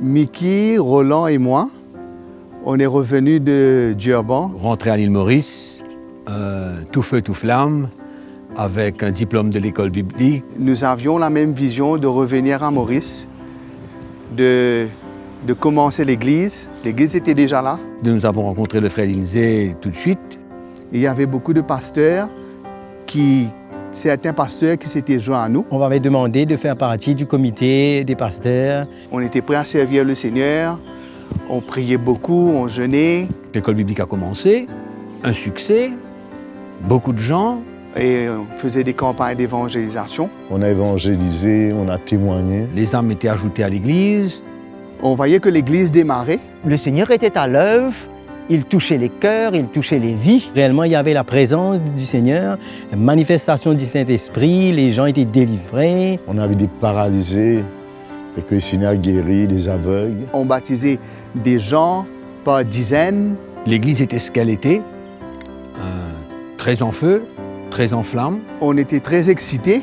Mickey, Roland et moi, on est revenus de Durban. Rentré à l'île Maurice, euh, tout feu, tout flamme, avec un diplôme de l'école biblique. Nous avions la même vision de revenir à Maurice, de, de commencer l'église. L'église était déjà là. Nous avons rencontré le frère Lindsay tout de suite. Il y avait beaucoup de pasteurs qui, certains pasteurs qui s'étaient joints à nous. On m'avait demandé de faire partie du comité des pasteurs. On était prêts à servir le Seigneur. On priait beaucoup, on jeûnait. L'école biblique a commencé, un succès, beaucoup de gens. Et on faisait des campagnes d'évangélisation. On a évangélisé, on a témoigné. Les âmes étaient ajoutées à l'église. On voyait que l'église démarrait. Le Seigneur était à l'œuvre, il touchait les cœurs, il touchait les vies. Réellement, il y avait la présence du Seigneur, la manifestation du Saint-Esprit, les gens étaient délivrés. On avait des paralysés et que le Seigneur guérit, des aveugles. On baptisait des gens par dizaines. L'église était ce qu'elle était, euh, très en feu, très en flamme. On était très excités.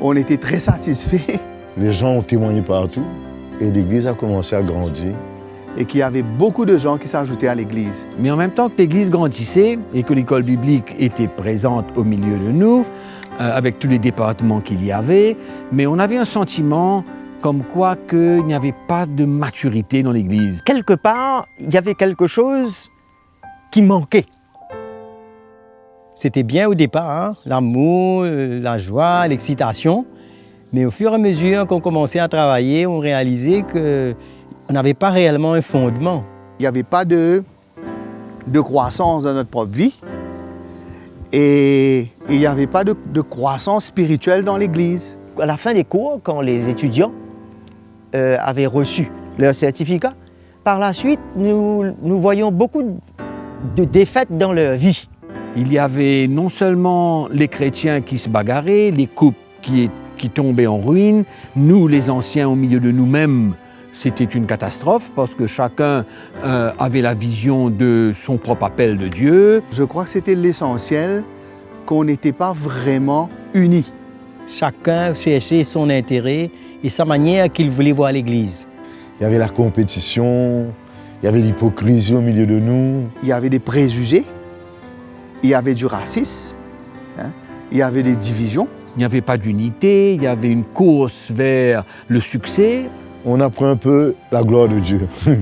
On était très satisfaits. Les gens ont témoigné partout et l'église a commencé à grandir. Et qu'il y avait beaucoup de gens qui s'ajoutaient à l'église. Mais en même temps que l'église grandissait et que l'école biblique était présente au milieu de nous, euh, avec tous les départements qu'il y avait, mais on avait un sentiment comme quoi qu'il n'y avait pas de maturité dans l'église. Quelque part, il y avait quelque chose qui manquait. C'était bien au départ, hein, l'amour, euh, la joie, l'excitation. Mais au fur et à mesure qu'on commençait à travailler, on réalisait qu'on n'avait pas réellement un fondement. Il n'y avait pas de, de croissance dans notre propre vie. Et il n'y avait pas de, de croissance spirituelle dans l'Église. À la fin des cours, quand les étudiants euh, avaient reçu leur certificat, par la suite, nous, nous voyons beaucoup de défaites dans leur vie. Il y avait non seulement les chrétiens qui se bagarraient, les couples qui, qui tombaient en ruine, nous les anciens au milieu de nous-mêmes, c'était une catastrophe parce que chacun euh, avait la vision de son propre appel de Dieu. Je crois que c'était l'essentiel, qu'on n'était pas vraiment unis. Chacun cherchait son intérêt et sa manière qu'il voulait voir l'Église. Il y avait la compétition, il y avait l'hypocrisie au milieu de nous. Il y avait des préjugés, il y avait du racisme, hein, il y avait des divisions. Il n'y avait pas d'unité, il y avait une course vers le succès. On apprend un peu la gloire de Dieu.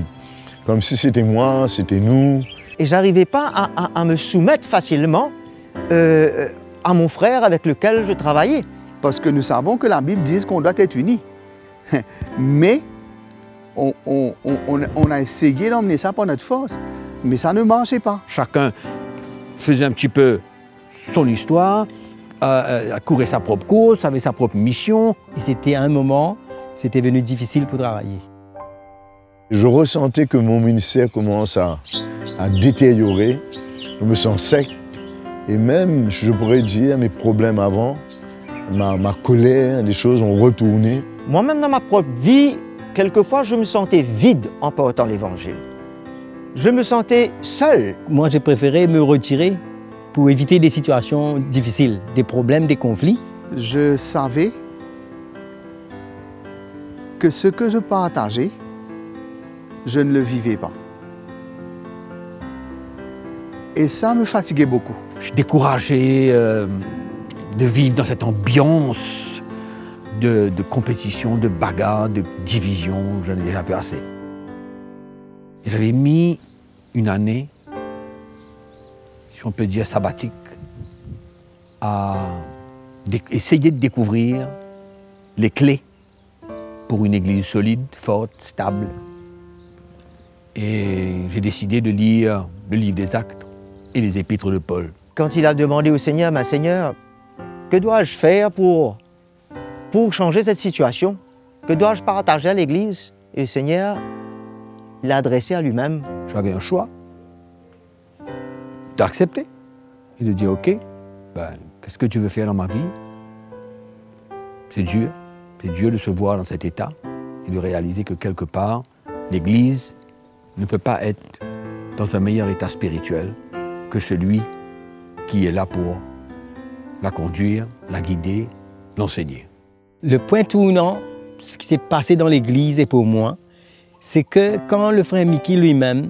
Comme si c'était moi, c'était nous. Et j'arrivais pas à, à, à, me soumettre facilement euh, à mon frère avec lequel je travaillais. Parce que nous savons que la Bible dit qu'on doit être unis. Mais on, on, on, on a essayé d'emmener ça par notre force, mais ça ne marchait pas. Chacun faisait un petit peu son histoire, euh, courait sa propre course, avait sa propre mission. Et c'était un moment, c'était venu difficile pour travailler. Je ressentais que mon ministère commence à, à détériorer. Je me sens sec. Et même, je pourrais dire, mes problèmes avant, ma, ma colère, des choses ont retourné. Moi-même, dans ma propre vie, quelquefois, je me sentais vide en portant l'Évangile. Je me sentais seul. Moi, j'ai préféré me retirer pour éviter des situations difficiles, des problèmes, des conflits. Je savais que ce que je partageais, je ne le vivais pas. Et ça me fatiguait beaucoup. Je suis euh, de vivre dans cette ambiance de, compétition, de bagarre, de division. J'en ai déjà peu assez. J'avais mis une année, si on peut dire sabbatique, à essayer de découvrir les clés pour une église solide, forte, stable. Et j'ai décidé de lire le livre des actes et les épîtres de Paul. Quand il a demandé au Seigneur, ma Seigneur, que dois-je faire pour, pour changer cette situation? Que dois-je partager à l'Église? Et le Seigneur l'a adressé à lui-même. J'avais un choix d'accepter et de dire, OK, ben, qu'est-ce que tu veux faire dans ma vie? C'est Dieu. C'est Dieu de se voir dans cet état et de réaliser que quelque part, l'Église ne peut pas être dans un meilleur état spirituel que celui qui est là pour la conduire, la guider, l'enseigner. Le point tournant, ce qui s'est passé dans l'Église et pour moi, c'est que quand le frère Mickey lui-même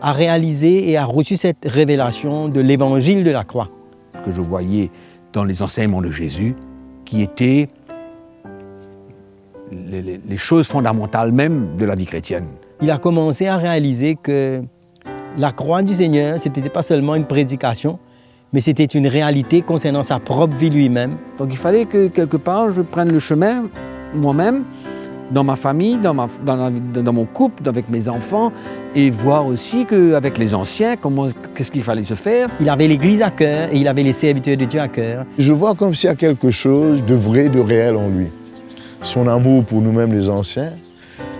a réalisé et a reçu cette révélation de l'évangile de la croix, que je voyais dans les enseignements de Jésus, qui étaient les, les- les choses fondamentales même de la vie chrétienne. il a commencé à réaliser que la croix du Seigneur, ce n'était pas seulement une prédication, mais c'était une réalité concernant sa propre vie lui-même. Donc il fallait que quelque part je prenne le chemin moi-même, dans ma famille, dans, ma- dans la- dans mon couple, avec mes enfants, et voir aussi qu'avec les anciens, comment, qu'est-ce qu'il fallait se faire. Il avait l'Église à cœur et il avait les serviteurs de Dieu à cœur. Je vois comme s'il y a quelque chose de vrai, de réel en lui. Son amour pour nous-mêmes les anciens,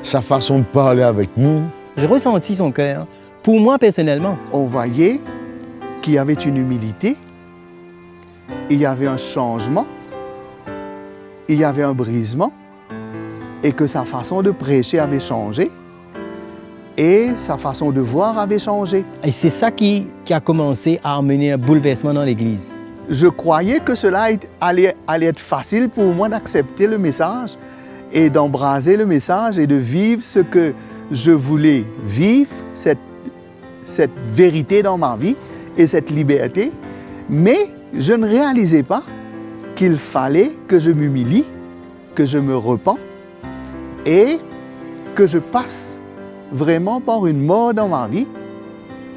sa façon de parler avec nous. J'ai ressenti son cœur. Pour moi personnellement, On voyait qu'il y avait une humilité, il y avait un changement, il y avait un brisement, et que sa façon de prêcher avait changé, et sa façon de voir avait changé. et c'est ça qui, qui a commencé à amener un bouleversement dans l'Église. Je croyais que cela allait, être facile pour moi d'accepter le message et d'embraser le message et de vivre ce que je voulais vivre, cette, cette vérité dans ma vie et cette liberté. Mais je ne réalisais pas qu'il fallait que je m'humilie, que je me repens et que je passe vraiment par une mort dans ma vie,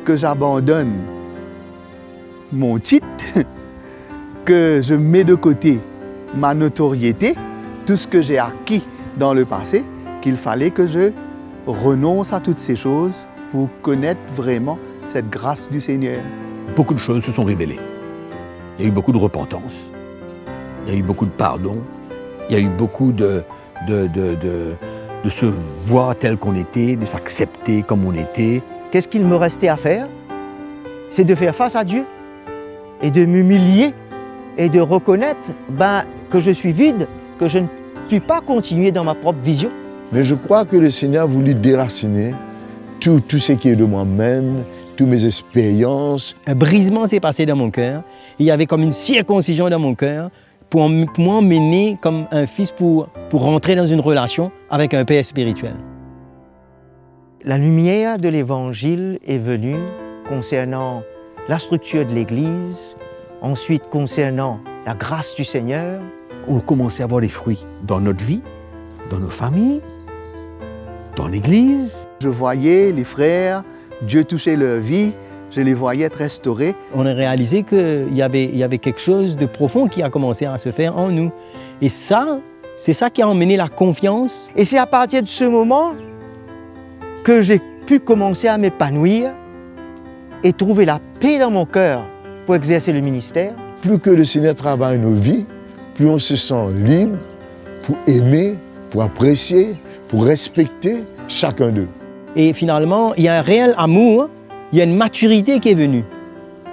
que j'abandonne mon titre, que je mets de côté ma notoriété, tout ce que j'ai acquis dans le passé, qu'il fallait que je renonce à toutes ces choses pour connaître vraiment cette grâce du Seigneur. Beaucoup de choses se sont révélées. Il y a eu beaucoup de repentance, il y a eu beaucoup de pardon, il y a eu beaucoup de, de, de, de, de se voir tel qu'on était, de s'accepter comme on était. Qu'est-ce qu'il me restait à faire? C'est de faire face à Dieu et de m'humilier et de reconnaître ben, que je suis vide, que je ne puis pas continuer dans ma propre vision. Mais je crois que le Seigneur a voulu déraciner tout, tout ce qui est de moi-même, toutes mes expériences. Un brisement s'est passé dans mon cœur. Il y avait comme une circoncision dans mon cœur pour m'emmener comme un fils pour, pour rentrer dans une relation avec un père spirituel. La lumière de l'Évangile est venue concernant la structure de l'Église, ensuite concernant la grâce du Seigneur, On commençait à voir les fruits dans notre vie, dans nos familles, dans l'Église. Je voyais les frères, Dieu touchait leur vie, je les voyais être restaurés. on a réalisé qu'il y avait, il y avait quelque chose de profond qui a commencé à se faire en nous. Et ça, c'est ça qui a emmené la confiance. Et c'est à partir de ce moment que j'ai pu commencer à m'épanouir et trouver la paix dans mon cœur pour exercer le ministère. Plus que le Seigneur travaille nos vies, plus on se sent libre pour aimer, pour apprécier, pour respecter chacun d'eux. Et finalement, il y a un réel amour, il y a une maturité qui est venue.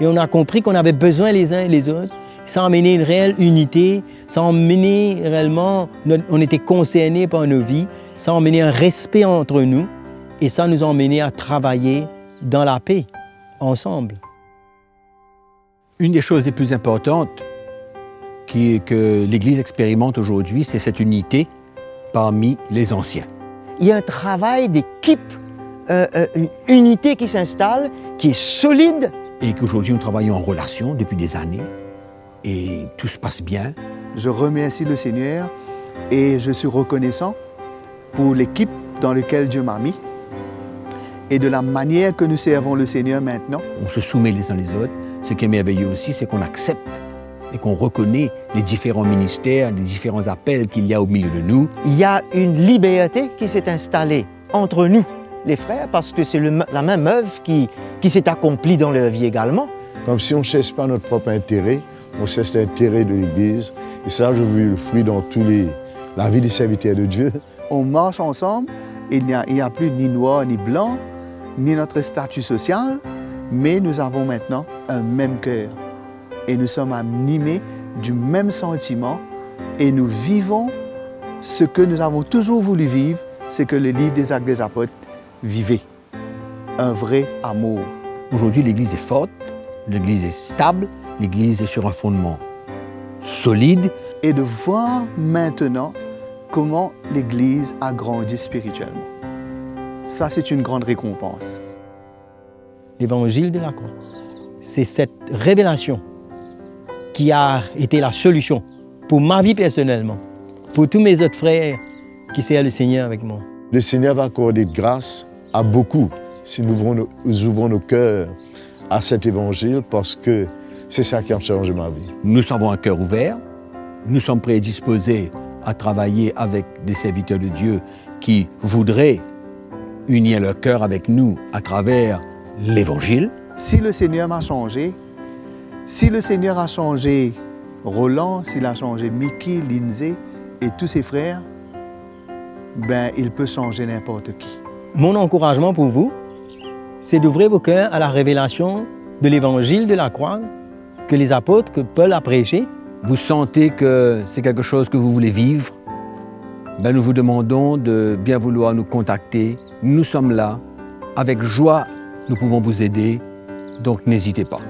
Et on a compris qu'on avait besoin les uns et les autres. Ça a amené une réelle unité, ça a amené réellement, notre- on était concernés par nos vies, ça a amené un respect entre nous et ça nous a amené à travailler dans la paix, ensemble. Une des choses les plus importantes qui, que l'Église expérimente aujourd'hui, c'est cette unité parmi les anciens. Il y a un travail d'équipe, euh, euh, une unité qui s'installe, qui est solide. Et qu'aujourd'hui, nous travaillons en relation depuis des années et tout se passe bien. Je remercie le Seigneur et je suis reconnaissant pour l'équipe dans laquelle Dieu m'a mis et de la manière que nous servons le Seigneur maintenant. On se soumet les uns les autres. Ce qui est merveilleux aussi, c'est qu'on accepte et qu'on reconnaît les différents ministères, les différents appels qu'il y a au milieu de nous. Il y a une liberté qui s'est installée entre nous, les frères, parce que c'est la même œuvre qui, qui s'est accomplie dans leur vie également. Comme si on ne cherche pas notre propre intérêt, on cherche l'intérêt de l'Église. Et ça, je veux le fruit dans tous les, la vie des serviteurs de Dieu. On marche ensemble, il n'y a, il n'y a plus ni noir ni blanc, ni notre statut social, mais nous avons maintenant un même cœur. Et nous sommes animés du même sentiment et nous vivons ce que nous avons toujours voulu vivre, c'est que le livre des actes des apôtres vivait. Un vrai amour. Aujourd'hui, l'Église est forte, l'Église est stable, l'Église est sur un fondement solide. Et de voir maintenant comment l'Église a grandi spirituellement. ça c'est une grande récompense. L'évangile de la croix, c'est cette révélation qui a été la solution pour ma vie personnellement, pour tous mes autres frères qui servent le Seigneur avec moi. Le Seigneur va accorder de grâce à beaucoup si nous ouvrons nos, nous ouvrons nos cœurs à cet évangile parce que c'est ça qui a changé ma vie. Nous avons un cœur ouvert, nous sommes prédisposés à travailler avec des serviteurs de Dieu qui voudraient unir leur cœur avec nous à travers l'Évangile. Si le Seigneur m'a changé, si le Seigneur a changé Roland, s'il a changé Mickey, Lindsay et tous ses frères, ben il peut changer n'importe qui. Mon encouragement pour vous, c'est d'ouvrir vos cœurs à la révélation de l'évangile de la croix que les apôtres, que Paul a prêché. Vous sentez que c'est quelque chose que vous voulez vivre? Ben Nous vous demandons de bien vouloir nous contacter. Nous sommes là. Avec joie, nous pouvons vous aider. Donc n'hésitez pas.